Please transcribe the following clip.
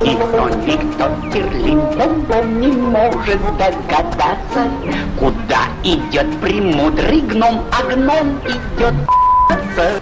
И кто никто Терлин. Не может догадаться, Куда идет премудрый гном, а гном идет